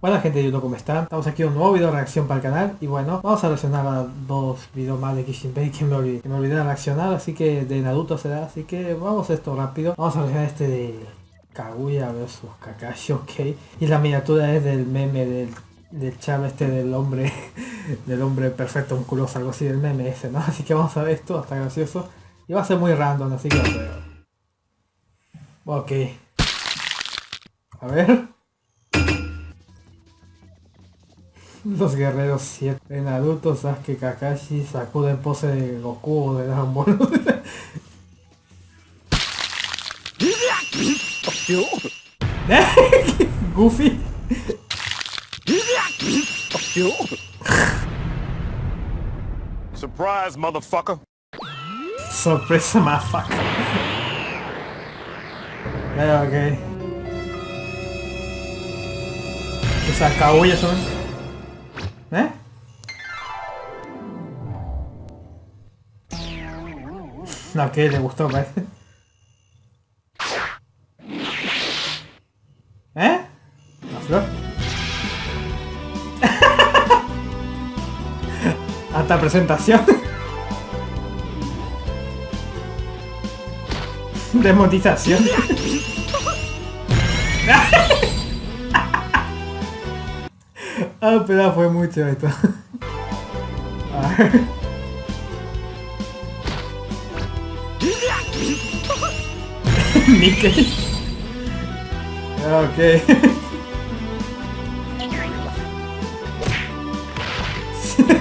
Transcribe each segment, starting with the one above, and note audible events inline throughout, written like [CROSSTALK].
Buena gente de YouTube, ¿cómo están? Estamos aquí en un nuevo video de reacción para el canal y bueno, vamos a reaccionar a dos videos más de Kishinbei que me olvidé, que me olvidé de reaccionar, así que de Naruto será, así que vamos a esto rápido. Vamos a reaccionar este de Kaguya vs Kakashi, ok. Y la miniatura es del meme del, del chavo este del hombre, [LAUGHS] del hombre perfecto, musculoso, algo así del meme ese, ¿no? Así que vamos a ver esto, hasta gracioso. Y va a ser muy random, así que. Ok. A ver. Los guerreros 7 de Naruto, Sasuke, Kakashi, Sakura en pose de Goku o de Dragon Ball. [LAUGHS] Goofy. Surprise, motherfucker. Sorpresa, motherfucker. Eh, ok. O sea, Kaguya son. ¿Eh? No, que le gustó, parece. ¿Eh? La flor. [LAUGHS] Hasta presentación. [LAUGHS] Demonetización. [LAUGHS] ah, pero fue mucho esto. A ver. Mickey. Ok.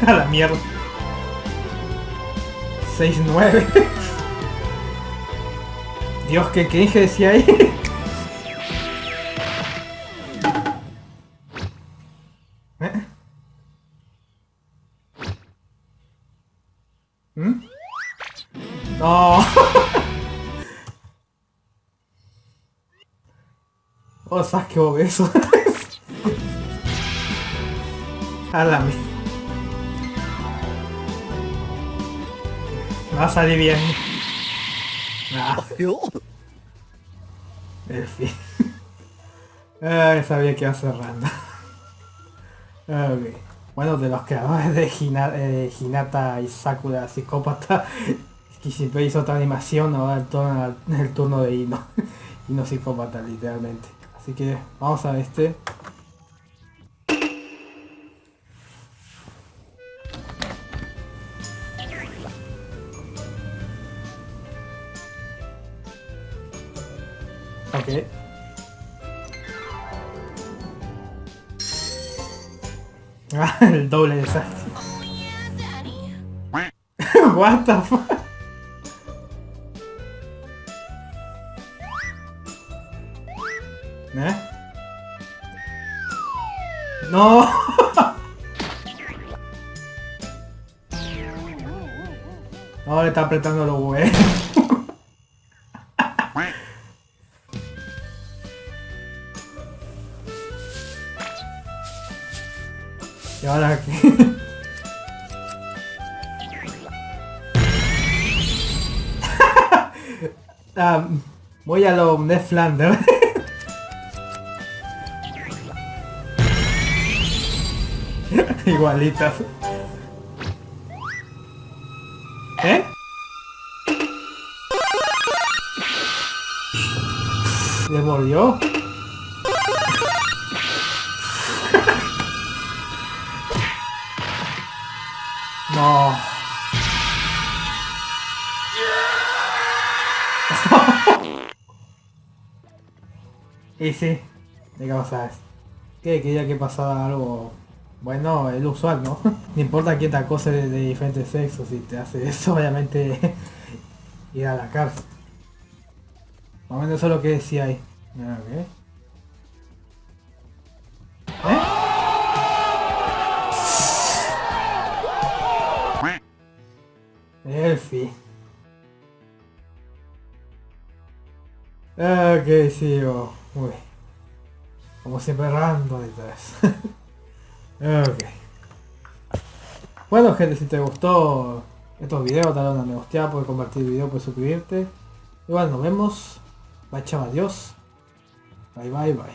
[LAUGHS] A la mierda. 6-9. [LAUGHS] Dios, ¿qué, dije decía ahí? [LAUGHS] ¿Eh? ¿Mm? [LAUGHS] No. oh, sabes qué obeso. Mierda. Va a salir bien. Ah, en fin. [LAUGHS] Ay, sabía que iba a ser random. Ok. Bueno, de los creadores de eh, Hinata y Sakura Psicópata, [LAUGHS] Kishibe hizo otra animación, ahora turno, el turno de Ino. [LAUGHS] Ino Psicópata, literalmente. Así que vamos a este. Ok. Ah, [LAUGHS] el doble de Sasuke. [LAUGHS] What the fuck? ¿Eh? No. [LAUGHS] No, le está apretando los huevos. Y ahora qué? [LAUGHS] Ah, voy a lo Ned Flanders. [LAUGHS] Igualitas. ¿Eh? ¿Le mordió? No. [LAUGHS] y sí, ¿de qué sabes? ¿Qué? Quería que pasara algo... Bueno, el usual, ¿no? [LAUGHS] no importa quién te acose de, de diferentes sexos, si te hace eso, [LAUGHS] obviamente ir a la cárcel. Más o menos eso es lo que decía ahí. Ok, sí, oh. Como siempre random y todo eso. [LAUGHS] ok. Bueno gente, si te gustó estos videos, dale una me gusta, puedes compartir el video, puedes suscribirte. Y bueno, nos vemos. Bye chao, adiós. Bye bye bye.